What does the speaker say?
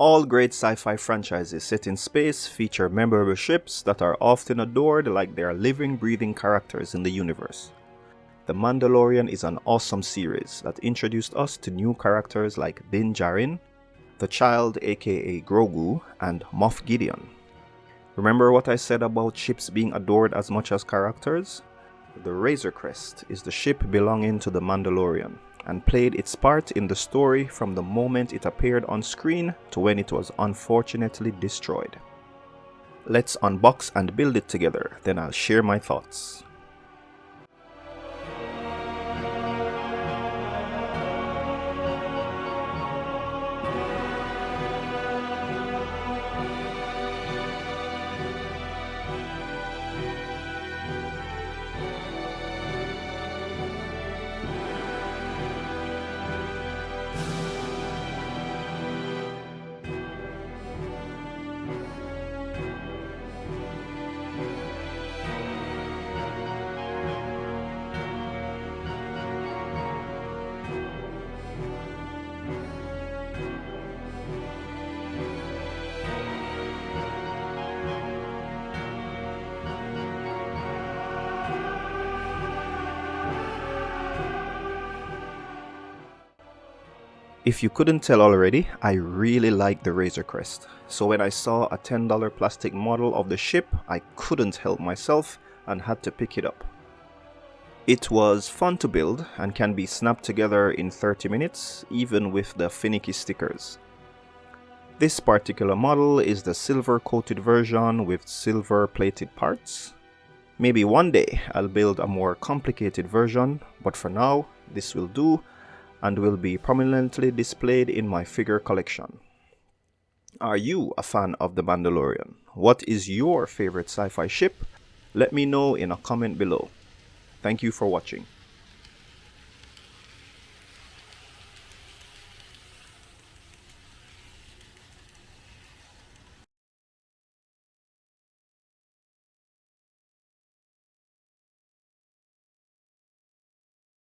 All great sci-fi franchises set in space feature memorable ships that are often adored like they are living, breathing characters in the universe. The Mandalorian is an awesome series that introduced us to new characters like Din Djarin, the Child aka Grogu, and Moff Gideon. Remember what I said about ships being adored as much as characters? The Razor Crest is the ship belonging to the Mandalorian and played its part in the story from the moment it appeared on screen to when it was unfortunately destroyed. Let's unbox and build it together, then I'll share my thoughts. If you couldn't tell already, I really like the Razor Crest. So when I saw a $10 plastic model of the ship, I couldn't help myself and had to pick it up. It was fun to build and can be snapped together in 30 minutes, even with the finicky stickers. This particular model is the silver coated version with silver plated parts. Maybe one day I'll build a more complicated version, but for now, this will do and will be prominently displayed in my figure collection. Are you a fan of The Mandalorian? What is your favorite sci-fi ship? Let me know in a comment below. Thank you for watching.